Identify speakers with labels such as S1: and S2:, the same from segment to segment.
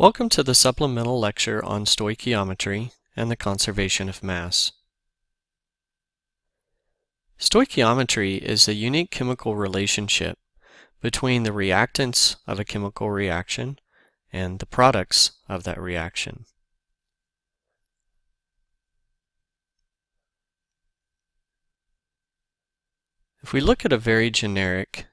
S1: Welcome to the supplemental lecture on stoichiometry and the conservation of mass. Stoichiometry is the unique chemical relationship between the reactants of a chemical reaction and the products of that reaction. If we look at a very generic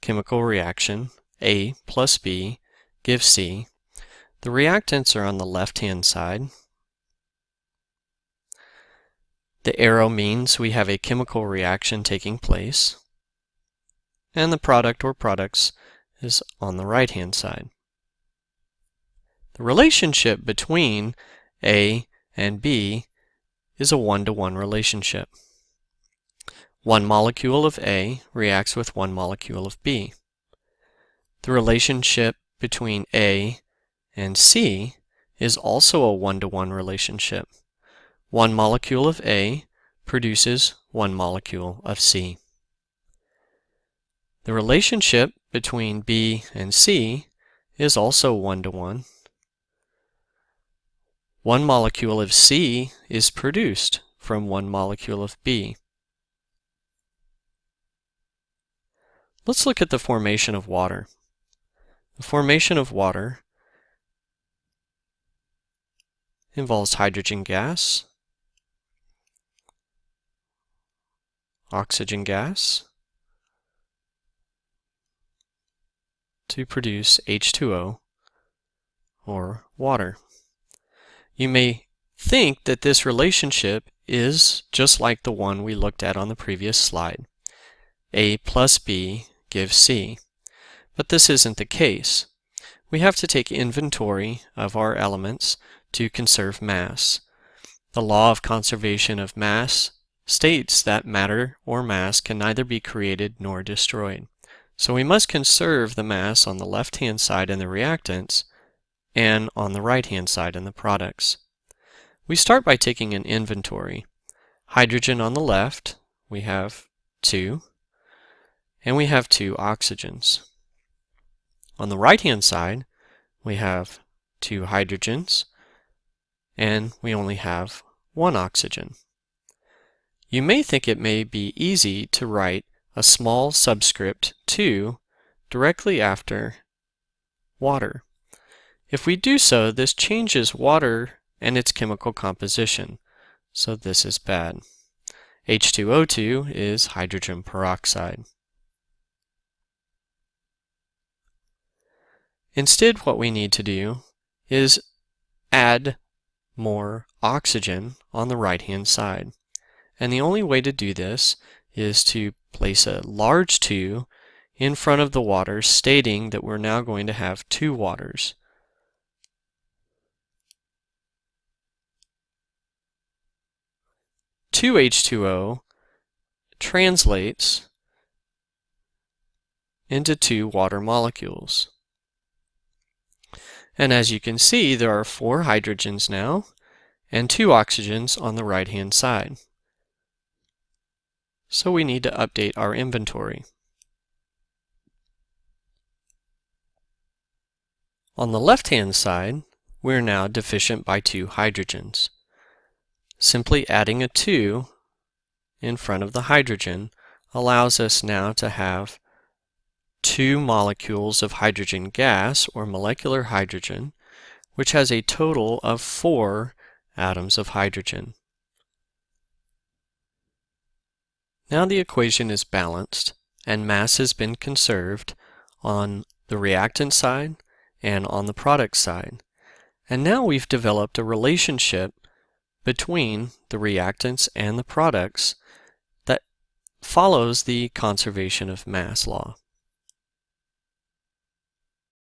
S1: chemical reaction, A plus B give C. The reactants are on the left-hand side. The arrow means we have a chemical reaction taking place. And the product or products is on the right-hand side. The relationship between A and B is a one-to-one -one relationship. One molecule of A reacts with one molecule of B. The relationship between A and C is also a one-to-one -one relationship. One molecule of A produces one molecule of C. The relationship between B and C is also one-to-one. -one. one molecule of C is produced from one molecule of B. Let's look at the formation of water. The formation of water involves hydrogen gas, oxygen gas, to produce H2O or water. You may think that this relationship is just like the one we looked at on the previous slide. A plus B gives C. But this isn't the case. We have to take inventory of our elements to conserve mass. The law of conservation of mass states that matter or mass can neither be created nor destroyed. So we must conserve the mass on the left-hand side in the reactants and on the right-hand side in the products. We start by taking an inventory. Hydrogen on the left, we have two, and we have two oxygens. On the right-hand side, we have two hydrogens, and we only have one oxygen. You may think it may be easy to write a small subscript 2 directly after water. If we do so, this changes water and its chemical composition, so this is bad. H2O2 is hydrogen peroxide. Instead, what we need to do is add more oxygen on the right-hand side. And the only way to do this is to place a large 2 in front of the water, stating that we're now going to have two waters. Two H2O translates into two water molecules. And as you can see, there are four hydrogens now and two oxygens on the right-hand side. So we need to update our inventory. On the left-hand side, we're now deficient by two hydrogens. Simply adding a 2 in front of the hydrogen allows us now to have two molecules of hydrogen gas, or molecular hydrogen, which has a total of four atoms of hydrogen. Now the equation is balanced and mass has been conserved on the reactant side and on the product side. And now we've developed a relationship between the reactants and the products that follows the conservation of mass law.